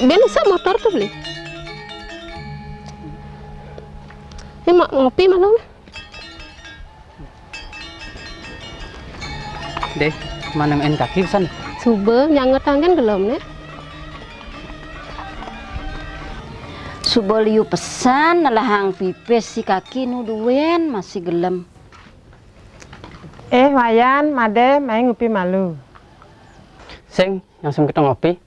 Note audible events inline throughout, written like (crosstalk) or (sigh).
Beli, beli sa motor tuh beli. Ini mau ngopi malam. Deh, mana main kaki sana? Subuh nyanget tangan gelom nih. Subo liu pesan nelahang pipis si kaki nuduwen masih gelem. Eh, Wayan, Made, main ngupi malu. Sing, langsung kita ngopi.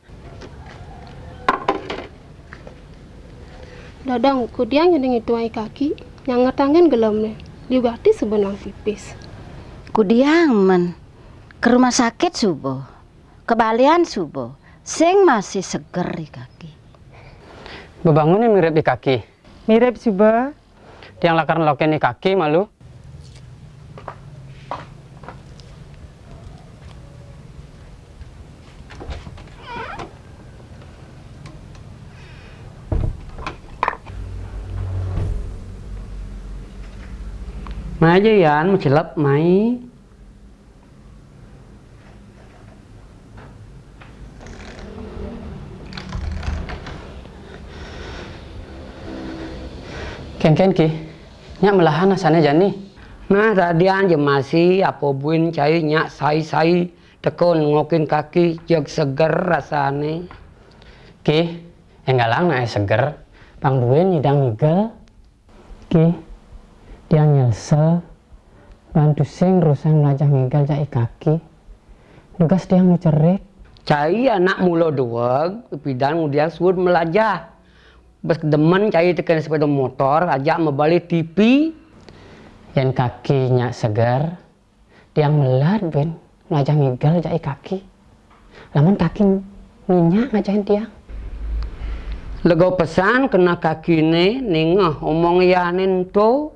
Dadang kudiang yang itu ai kaki gelom nih. Liu gati sebenang pipis. Kudiang men ke rumah sakit subo. Kebalian subo. Sing masih seger di kaki. Bebangunnya mirip di kaki. Mirip suba. Tiang lakar loken di kaki malu. Mai aja Yan, mau cilap, mai. Ken ken ki, nyak melahan asana jani. Nah, tadian je masih apa buin cai nyak sai-sai tekun ngokin kaki jog seger rasane. Ki, yang galang na seger, pang duin nyidang ngigel. Ki, dia nyelsel, bantu sing rusang melajah ngigel jai kaki. Nugas dia ngucerik. Cai anak mulo dua, pidan kemudian suruh melajah. Bes demen cai tekan sepeda motor, ajak membalik TV. Yang kakinya segar, dia melat ben melajah ngigel jai kaki. Lamun kaki minyak ngajahin tiang. Lego pesan kena kaki ni ningah omong yanin tu.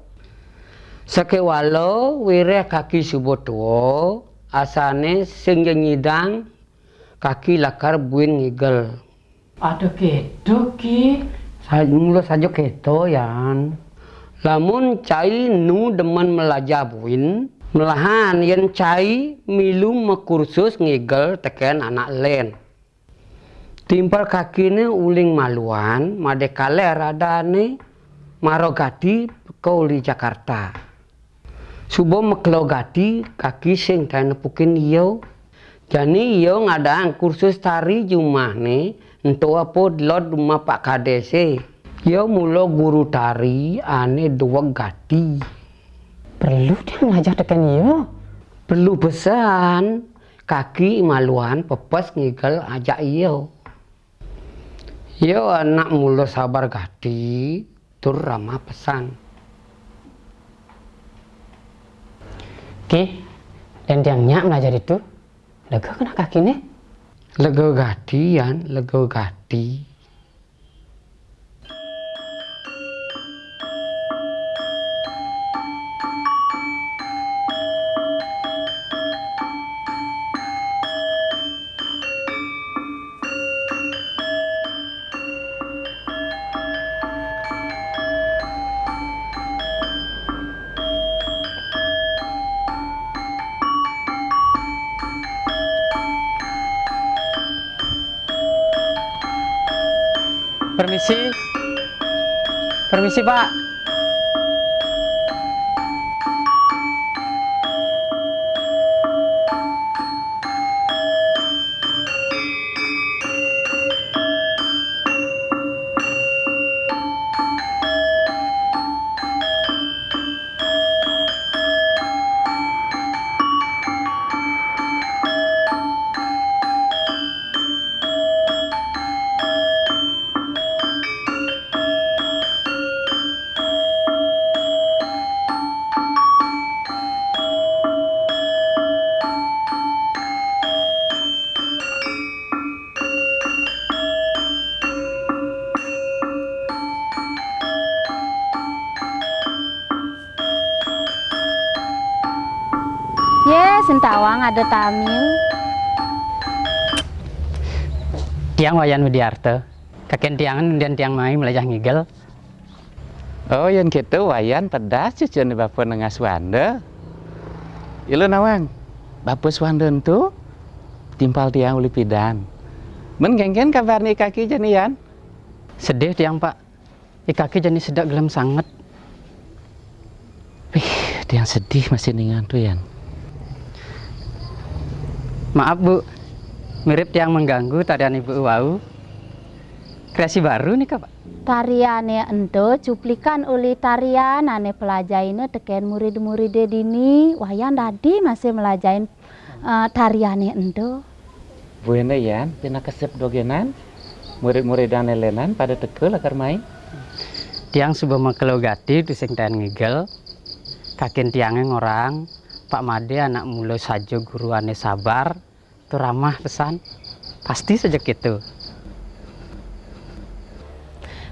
Sake walo wire kaki subuh tuo asane sing nyidang kaki lakar buin ngigel. Aduh gitu ki. Mula saja keto yan. Lamun cai nu demen melajah buin, melahan yen cai milu mekursus ngigel teken anak len. Timpal kaki ni uling maluan, made kale rada ni marogati kau di Jakarta. Subo meklo gati kaki sing nepukin iyo. Jani iyo ngadang kursus tari jumah ni ento apa lot rumah Pak Kadese. Yo mulo guru tari ane dua gati. Perlu dia ngajak tekan iyo. Perlu pesan kaki maluan pepes ngigel ajak iyo. Yo anak mulo sabar gati tur ramah pesan. Ki, dan tiang nyak belajar itu, lega kena kaki nih. Lego gati yan, lego Permisi, Pak. Ada tamu. Tiang wayan Widiarte. Kakek tiangan dan tiang mai melajah ngigel. Oh, yang gitu wayan pedas cucu ni bapa nengah swanda. Ilu nawang, bapa swanda tu timpal tiang uli pidan. Men genggen kabar nih kaki janian? Sedih tiang pak. I kaki jadi sedak gelem sangat. Wih, dia yang sedih masih ningan tuh Yan. Maaf bu, mirip tiang mengganggu tarian ibu wau. Kreasi baru nih kak pak. Tariane endo cuplikan oleh tarian ane pelajainnya teken murid-murid dini wayan tadi masih melajain eh, tariane endo. Buene Yan, pina kesep dogenan. Murid-murid dan lenan pada tekel akar main. Tiang subuh mengkelo gati tu sing ngigel. Kakin tiangnya ngorang. Pak Made anak mulu saja guru ane sabar. Tu ramah pesan. Pasti saja gitu.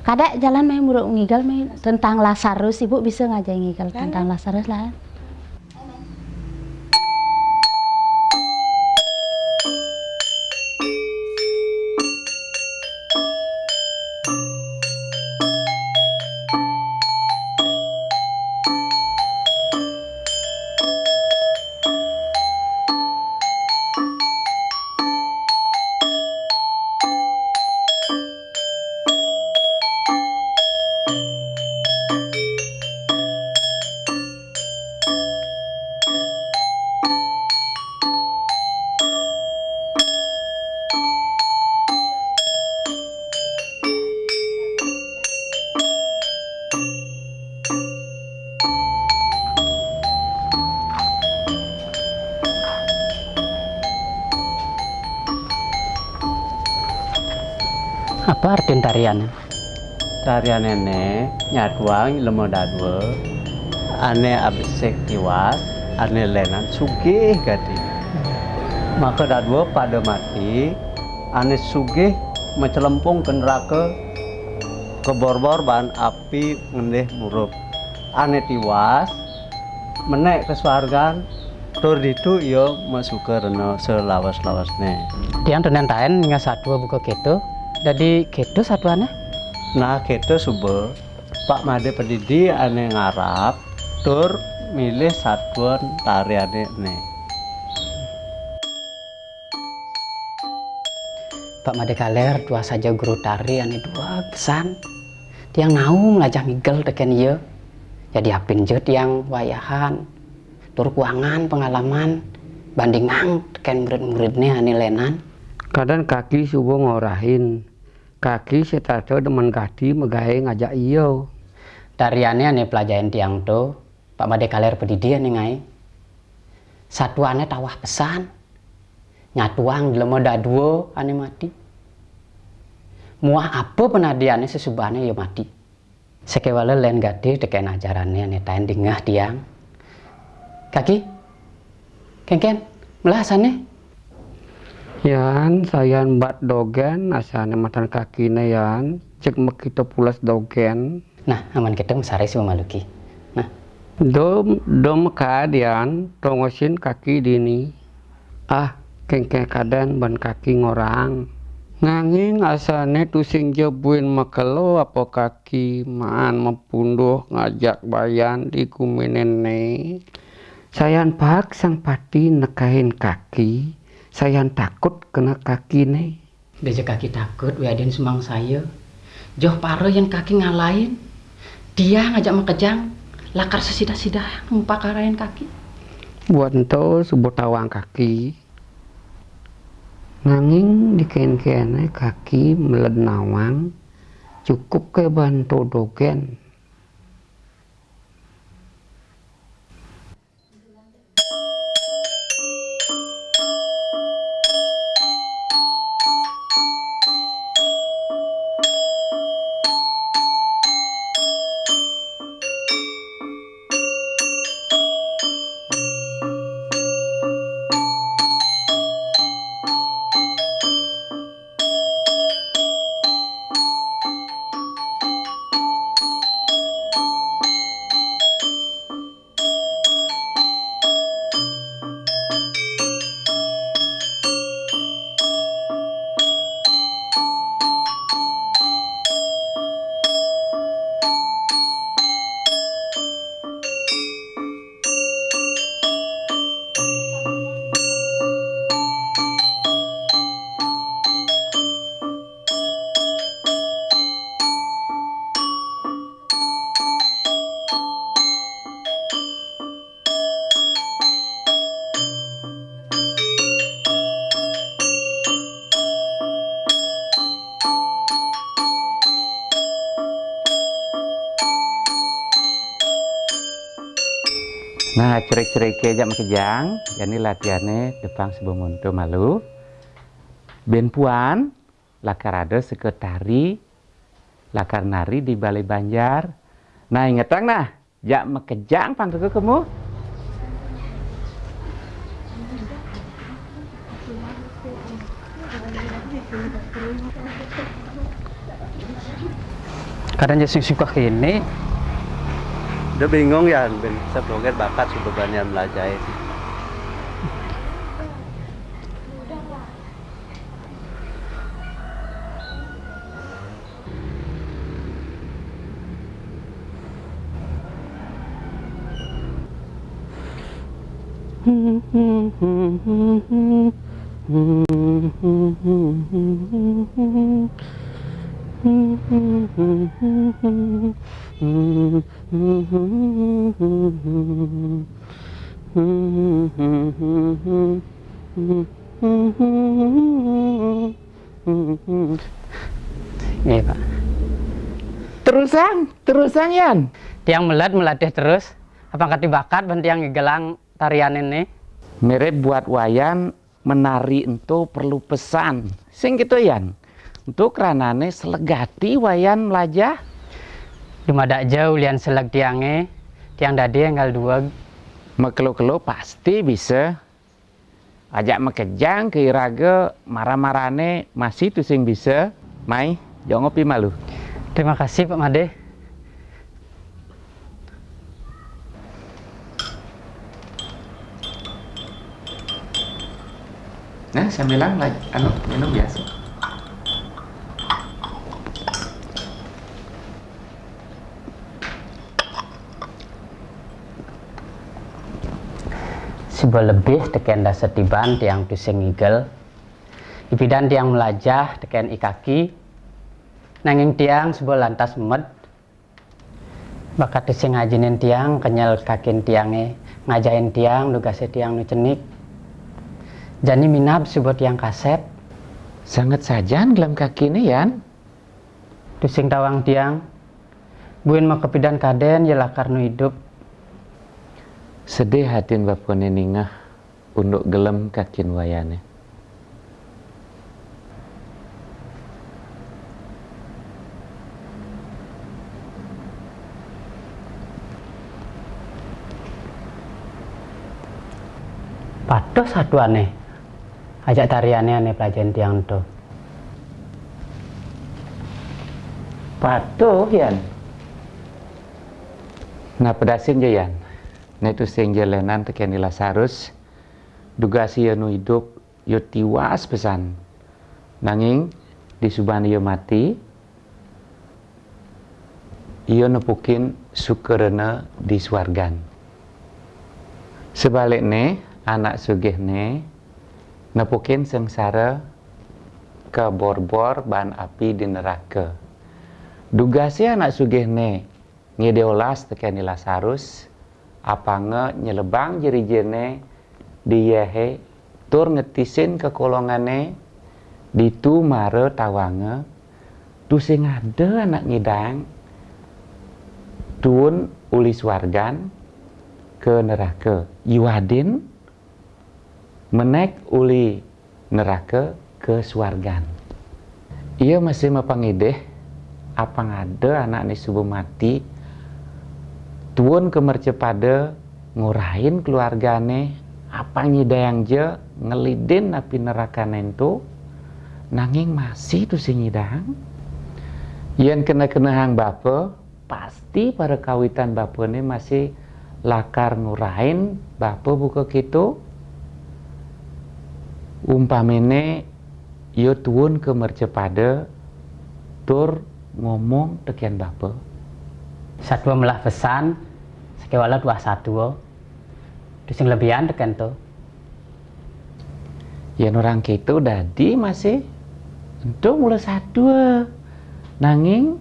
Kadek jalan main muruk ngigal main tentang Lazarus ibu bisa ngajak ngigal tentang Lazarus lah. Tarian? Tarian nenek nyatuang lemo dadwe ane abisek tiwas ane lenan sugih gati maka dadwe pada mati ane sugih mecelempung ke neraka kebor-bor bahan api ngendeh murup ane tiwas menek ke swargan tur ditu iyo masuk ke reno selawas-lawasnya Tiang tenan taen nggak satu buka keto. Jadi keto satuannya? Nah, kita subuh Pak Made Pedidi ane ngarap tur milih satuan tariane ne. Pak Made Kaler dua saja guru tari ane dua pesan. Tiang nau melajah migel teken iya. Jadi apin je tiang wayahan. Tur kuangan pengalaman bandingan teken murid-muridnya ane lenan. Kadang kaki subuh ngorahin. Kaki setato demen kaki megahe ngajak iyo. Tariannya ane pelajaran tiang to. Pak Made Kaler Pedidi ane ngai. Satuannya tawah pesan. Nyatuang dilemo daduo ane mati. Muah apa penadiannya sesubahnya ya mati. Sekewala lain gade teken ajarannya ane tain dingah tiang. Kaki, kengken, melasannya. Yan, sayan bat dogen asane matan kaki yan. Cek mekito pulas dogen. Nah, aman kita mesari si memaluki. Nah, Dom dom kadian tongosin kaki dini. Ah, kengke kadan ban kaki ngorang. Nanging asane tusing jebuin makelo apa kaki maan mepunduh ngajak bayan di kuminene. Sayan pak sang pati nekahin kaki. Sayan takut kena kaki ne. beja kaki takut, wiadin sumang saya. Joh paro yang kaki ngalahin. Dia ngajak makejang. Lakar sesidah-sidah ngumpakarain kaki. Buanto subuh tawang kaki. Nanging diken-kene kaki melenawang cukup ke bantu dogen. Cerik-cerik jam kejang, jadi latihannya depan untuk malu. Ben puan, lakar ada sekretari, lakar nari di Balai Banjar. Nah, ingetang nah, jak mekejang pang kamu. kadang jadi suka kini Udah bingung ya, ben sebelumnya bakat sebenarnya belajar. (laughs) Iya pak Terusan, terusan Yan. tiang melat melatih terus apakah dibakat ben tiang gelang tarian ini Mirip buat wayan menari itu perlu pesan. Sing gitu Yan. Untuk ranane selegati wayan melajah. Dumadak jauh lian selag tiange tiang dadi enggal dua Mekelo-kelo pasti bisa. Ajak mekejang ke iraga marah-marane masih tuh sing bisa. Mai, jangan ngopi malu. terima kasih pak Made Nah, saya bilang lagi, anu, minum biasa. Sebuah lebih teken dasar tiban tiang tusing igel ibidan tiang melajah teken ikaki. Nanging tiang sebuah lantas med bakat tusing ngajinin tiang kenyal kakin tiange. Ngajain tiang lugase tiang nu cenik jani minab sebuah tiang kasep. Sangat saja gelam kaki ini Yan. tusing tawang tiang. Buin mau kepidan kaden yelah karena hidup Sedih hatin bapone ningah untuk gelem kakin wayane. Pados satu aneh ajak tariannya aneh pelajaran tiang tuh Patuh Yan. Nah pedasin je Yan. Jalanan tekan di Lazarus. Dugasi anu hidup yo tiwas pesan. Nanging di subhan yo mati. Iyo nepukin syukurna di swargan. Sebaliknya anak sugihne nepukin sengsara ke bor-bor ban api di neraka. Dugasi anak sugihne ngedeolas tekan di Lazarus apa nge nyelebang jeri jene di yehe tur ngetisin ke kolongane ditu mare tawange tu sing ada anak ngidang tuun ulis wargan ke neraka. Yuadin menek uli neraka ke swargan. Ia masih mapangideh apa ngade anak ni subuh mati tuun kemercepada ngurahin keluargane apa nyidayang je ngelidin api neraka nento nanging masih tu si nyidang yang kena kena hang bapa pasti pada kawitan bapa ni masih lakar ngurahin bapa buka gitu umpamene yo tuun kemercepada tur ngomong tekian bapa satu melah pesan sekewala dua satu terus yang lebihan tekan tuh ya orang gitu dadi masih untuk mulai satu nanging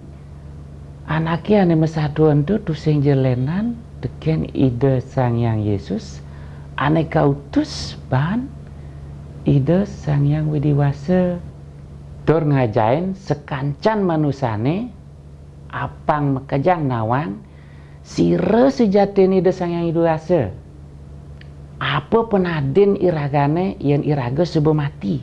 anaknya ane mesadu itu tu sing jelenan tekan ide sang yang Yesus. Ane kautus ban ide sang yang widiwasa. Tur ngajain sekancan manusane apang mekejang nawang sire sejati ni ide sang yang widiwasa apa penaden iragane yen iraga subuh mati.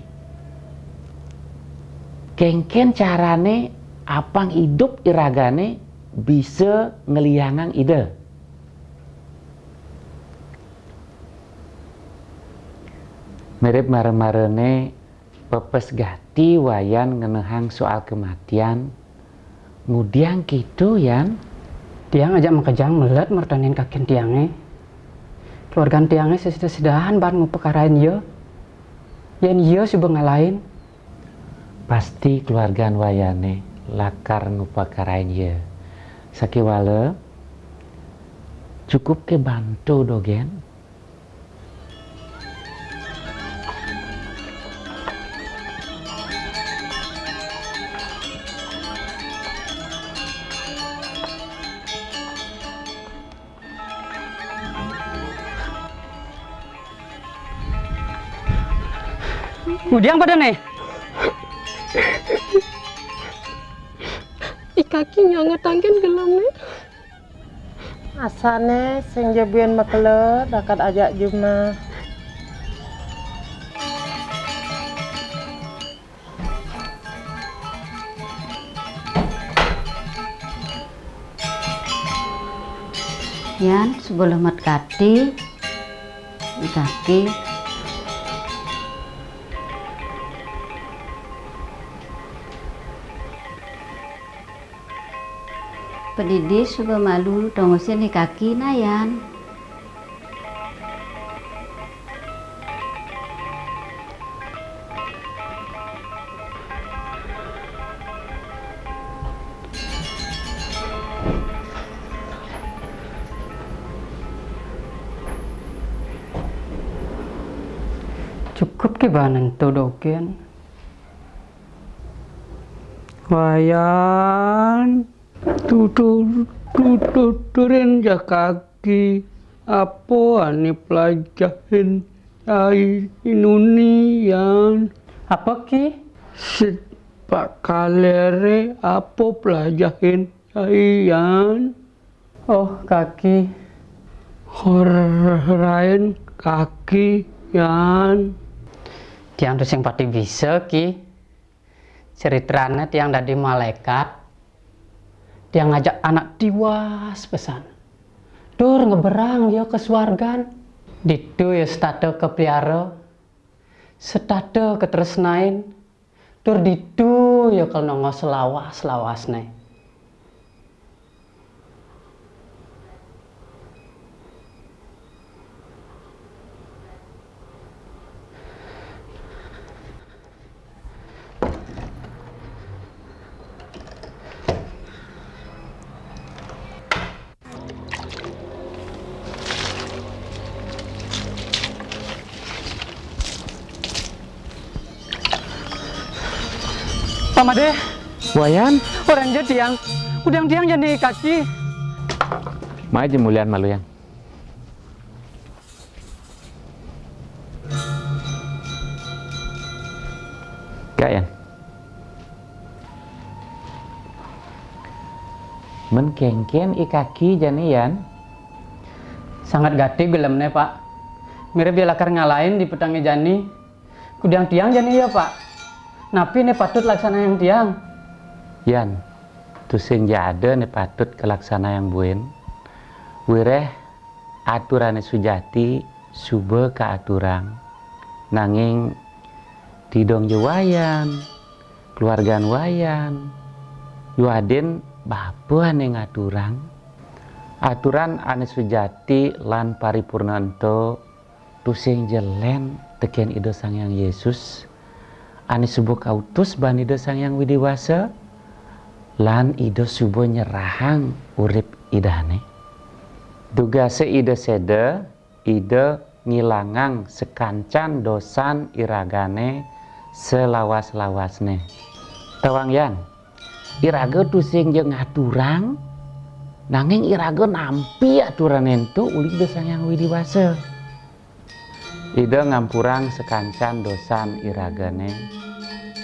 Kengken carane apang hidup iragane bisa ngeliangang ide. Mirip mare-marene pepes gati wayan ngenehang soal kematian ngudiang gitu yan Tiang ajak makejang melet mertanin kakin tiangnya. Keluarga tiangnya sesudah-sedahan ban ngupekarain yo. Yan yo subuh ngalahin. pasti keluarga wayane lakar ngupakarain ye sakiwale cukup ke bantu dogen Ngudiang pada nih. I kaki nyangatangkan gelamnya. Asane sing jebuin makele dakat ajak jumna. Yan sebelum mat kati di kaki pedidi suka malu tongosin di kaki nayan Cukup ke banan tu dogen. Wayan tutur tuturin ja kaki apa ane pelajarin ai yan Apa ki? sit pak kalere apa pelajarin ai yan Oh kaki. horain kaki yan Tiang tu sing pati bisa ki. Ceritanya tiang dari malaikat. Tiang ngajak anak tiwas pesan. Dur ngeberang yo ke swargan. Ditu ya state ke piara. State ke tresnain. Dur ditu ya ke nongo selawas selawas nih. Wayan orang jadi tiang. Udang tiang jadi kaki. maju mulian malu yang Kayan. Menkengken i kaki janian Sangat gati gelemnya pak. Mirip dia lakar ngalahin di petangnya jani. Kudang tiang jani ya pak. Napi nih patut laksana yang tiang. Yan, tu sing jade ne patut kelaksana yang buen. Wireh aturane sujati sube ka aturan. Nanging tidong je wayan, keluargaan wayan, yuaden bapuan yang aturan. Aturan ane sujati lan paripurna ento tu sing jelen teken ide sang yang Yesus ane subuh kautus ban ide sang yang widiwasa lan ide subuh nyerahang urip idane duga se ide sede ide ngilangang sekancan dosan iragane selawas-lawasne. Tawang yan iraga tu sing jeung ngaturang nanging iraga nampi aturan ento uli ide sang yang widiwasa ide ngampurang sekancan dosan iragane.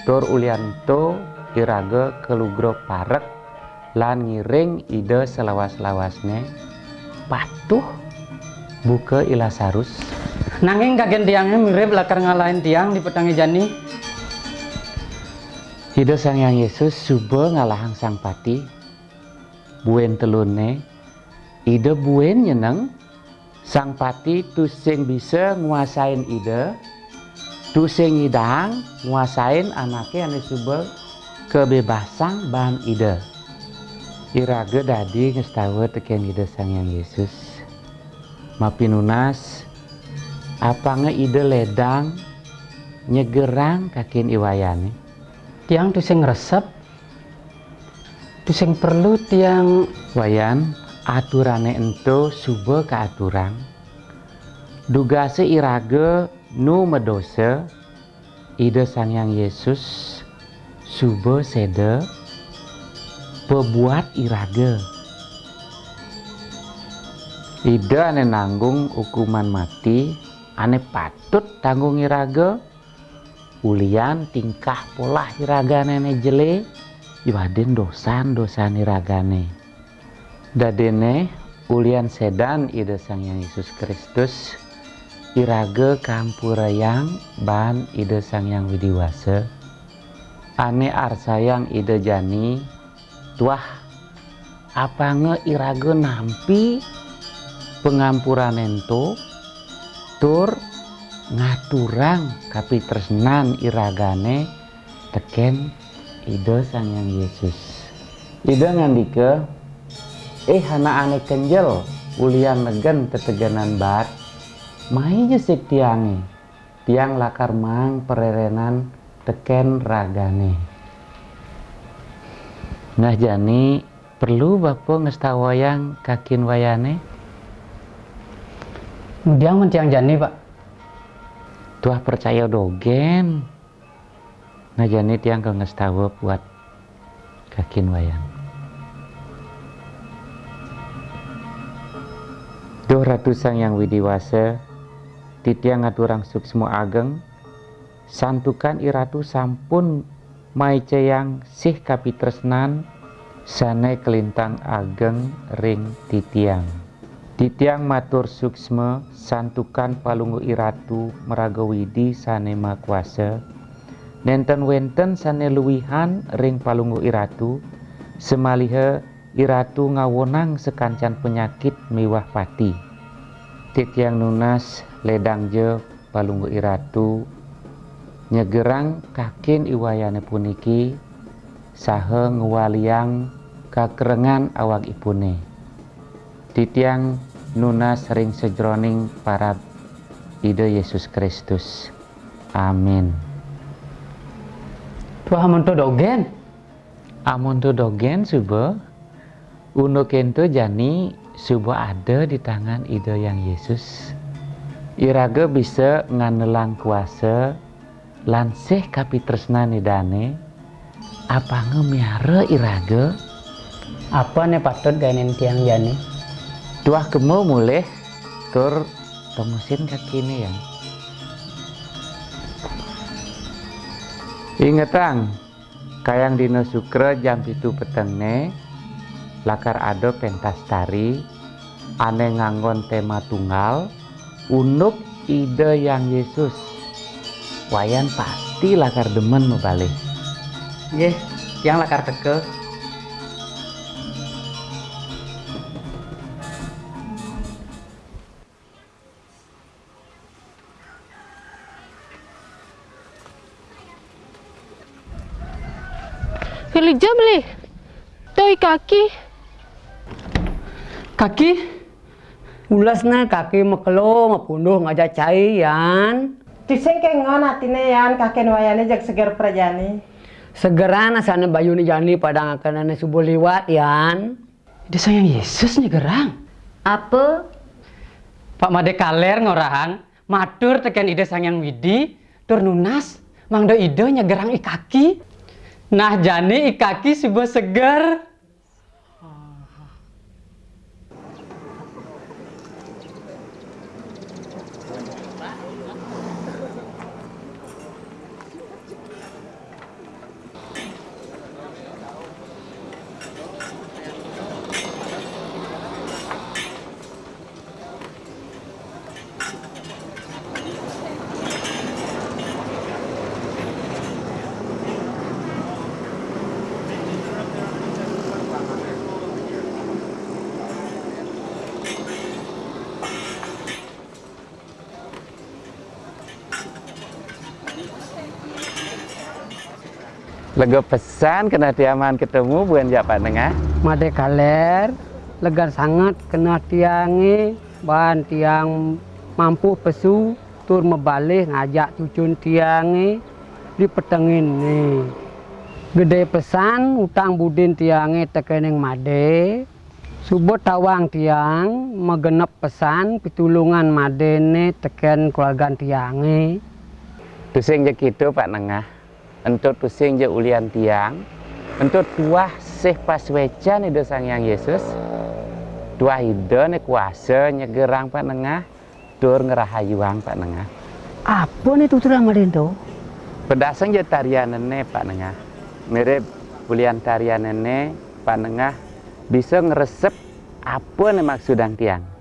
Tur ulianto iraga kelugro parek lan ngiring ide selawas-lawasne patuh buka ilasarus Nanging kagen tiangnya mirip lakar ngalahin tiang di petangi jani. Ida Sang Yang Yesus suba ngalahang sang pati. Buen telune. Ida buen nyeneng. Sang pati tu sing bisa nguasain ida. Tu sing ngidang nguasain anaknya ane suba kebebasan ban ida. Iraga dadi ngestawa teken ida Sang Yang Yesus. Mapinunas apa nge ide ledang nyegerang kakin iwayane Tiang tu sing resep. Tu sing perlu tiang wayan aturane ento suba ka aturan dugase irage nu medose ide sang yang Yesus suba sede pebuat irage. Ide ane nanggung hukuman mati ane patut tanggung irage. Ulian tingkah pola iragane ne jele iwaden dosan dosan iragane dadene ulian sedan ide sang yang Yesus Kristus irage kampurayang ban ide sang yang widiwase ane arsayang ide jani. Tuah apa nge irage nampi? Pengampuran ento. Tur ngaturang kapi tresnan iragane. Teken ide sang yang Yesus. Ide ngandike eh hana ane kenjel ulian negen teteganan bat mai jesik tiange. Tiang lakar mang pererenan teken ragane. Nah jani perlu bapo ngestawayang kakin wayane? Diang mentiang jani pak. tuah percaya dogen. Nah jani tiang ke ngestawa buat kakin wayang. Duh Ratu Sang Yang Widiwase, titiang ngaturang suksmo ageng, santukan iratu sampun mai ceyang sih kapitresnan, sane kelintang ageng ring titiang. Titiang matur suksme santukan palunggu iratu meraga widi sane makwase, nenten wenten sane luwihan ring palunggu iratu, semalihe iratu ngawonang sekancan penyakit miwah pati. Titiang nunas ledang je palunggu iratu nyegerang kakin iwayane puniki sahe ngwaliang kakerengan awak ipune. Titiang nunas ring sejroning para ide Yesus Kristus. Amin. Tuah amonto dogen. Amun tu dogen suba Uno kento jani subuh ada di tangan ide yang Yesus. Iraga bisa nganelang kuasa lansih kapitresnani dane apa ngemiara iraga Apa nih patut gainin tiang jani? tuah kemo mulih tur temusin kaki ini ya ingetang kayang dino sukra jam itu petenge lakar ado pentas tari ane nganggon tema tunggal unuk ide yang Yesus wayan pasti lakar demen membalik Ye, tiang lakar teke. Kerja beli. Toi kaki. Kaki ulasna kaki mekelo ngapunduh ngajak cai yan. Tiseng ke ngon atine yan kaken wayane jak seger prajani. Segeran asana bayu ni jani pada ngakanane subuh liwat yan. Ide sayang Yesus nih gerang. Apa? Pak Made Kaler ngorahan, matur teken ide sayang Widi, tur nunas, mangdo ide nyegerang ikaki. Nah jani ikaki sebuah seger. Lega pesan kena tiaman ketemu bukan jak Pak Nengah. Made kaler, legar sangat kena tiangi, bahan tiang mampu pesu, tur membalik ngajak cucun tiangi, dipetengin nih. Gede pesan utang budin tiangi tekening made, Subuh tawang tiang megenep pesan pitulungan madene teken keluarga tiange. Tusing je gitu Pak Nengah. Entut tusing je ulian tiang. Entut tuah sih pas weca nih Sang Yang Yesus. Tuah ide nih kuasa nyegerang Pak Nengah. Dur ngerahayuang Pak Nengah. Apa nih tuturan madindo? Pedasang je tarian nene Pak Nengah. Mirip ulian tarian nene Pak Nengah bisa ngeresep apa nih maksudang tiang.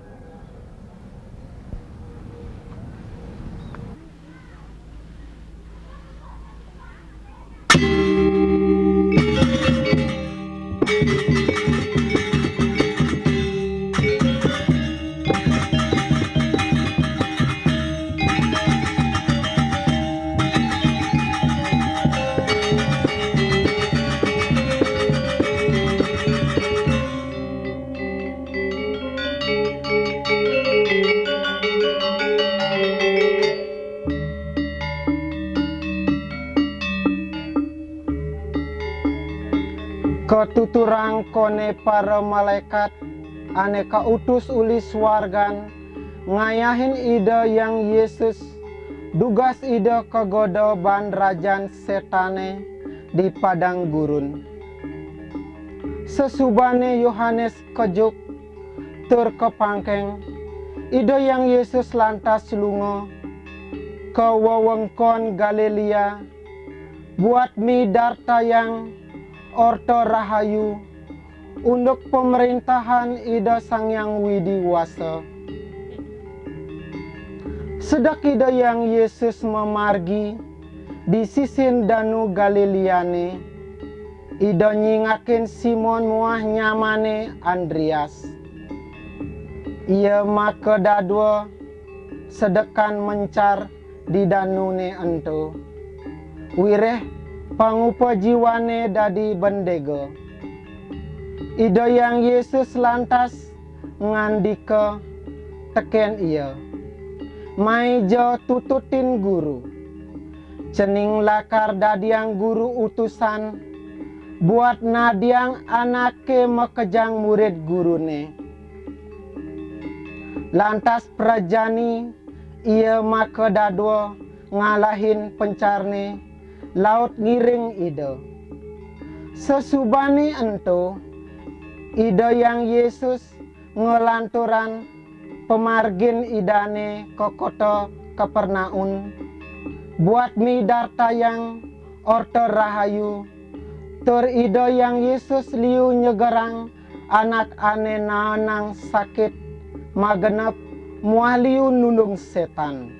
Kone para malaikat aneka utus uli swargan ngayahin ide yang Yesus dugas ide kegodo ban rajan setane di padang gurun. Sesubane Yohanes kejuk tur kepangkeng ide yang Yesus lantas lungo ke wewengkon Galilea buat mi darta yang Orto Rahayu untuk pemerintahan Ida Sang Yang Widi Wasa. Sedak Ida yang Yesus memargi di sisin Danu Galileane, Ida nyingakin Simon muah nyamane Andreas. Ia maka dadwa sedekan mencar di danune ento. Wireh pangupa jiwane dadi bendego. Yang Yesus lantas ngandika teken iya. Mai jo tututin guru. Cening lakar dadiang guru utusan buat nadiang anake mekejang murid gurune. Lantas prajani ia maka dadwa ngalahin pencarne laut ngiring ide. Sesubani ento, ide yang Yesus ngelanturan pemargin idane ke kota Kapernaun. Buat mi darta yang orto rahayu. Tur ide yang Yesus liu nyegerang anak ane nanang sakit magenep mualiu nulung setan.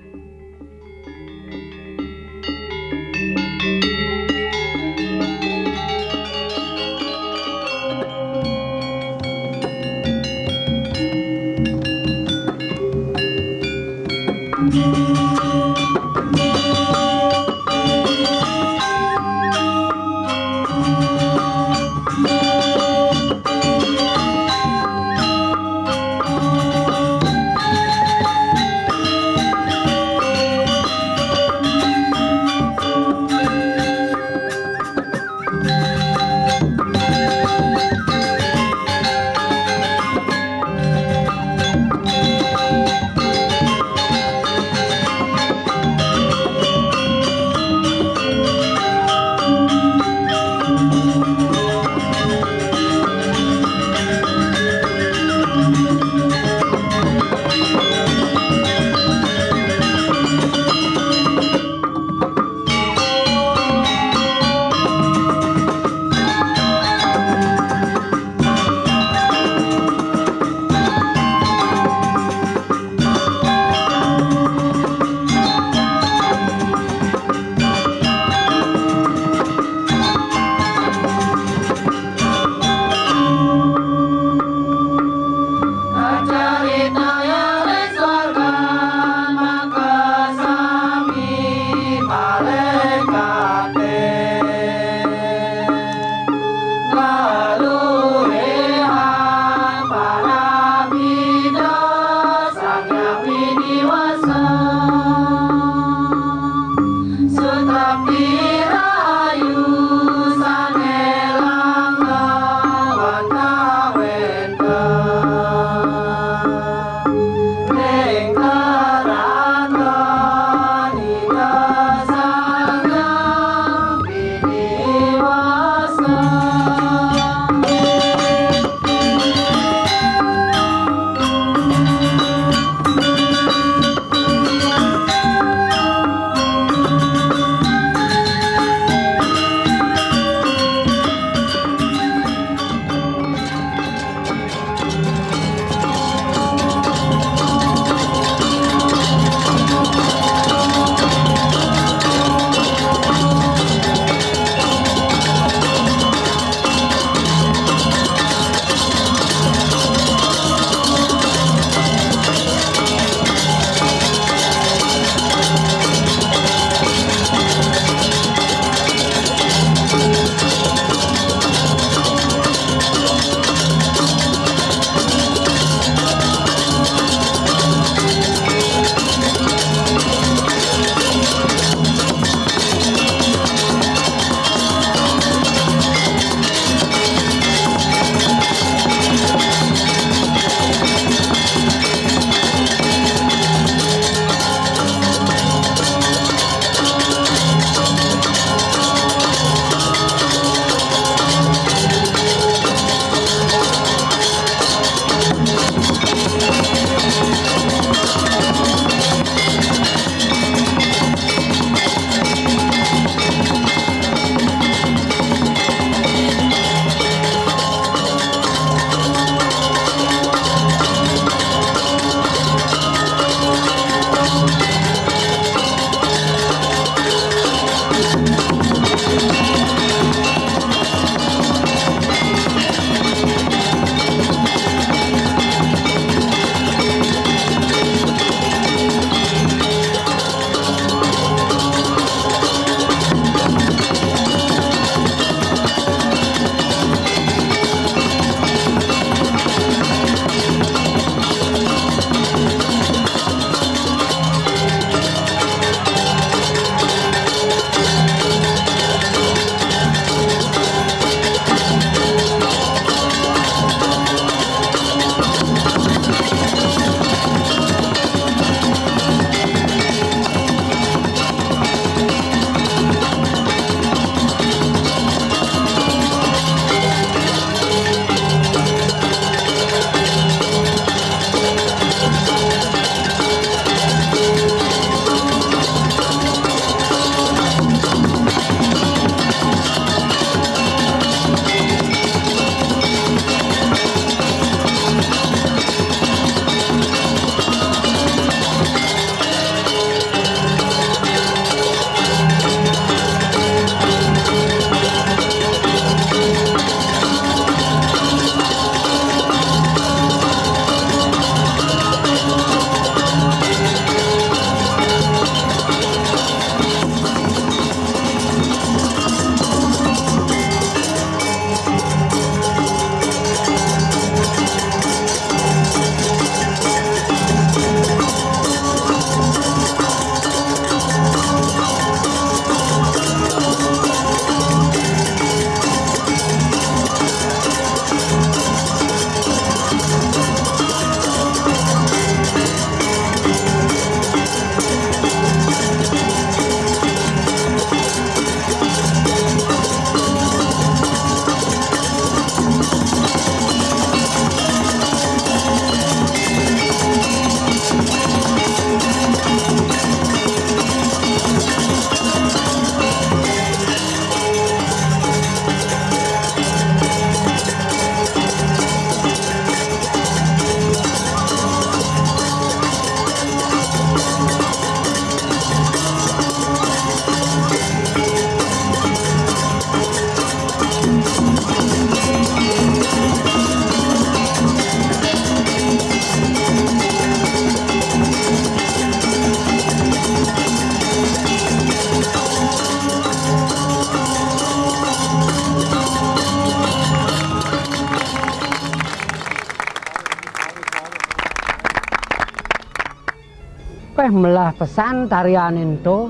Oleh melah pesan tarian itu,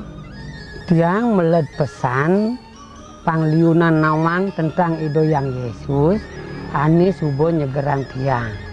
tiang meled pesan pangliunan nawang tentang ido yang Yesus, ani subo nyegerang tiang.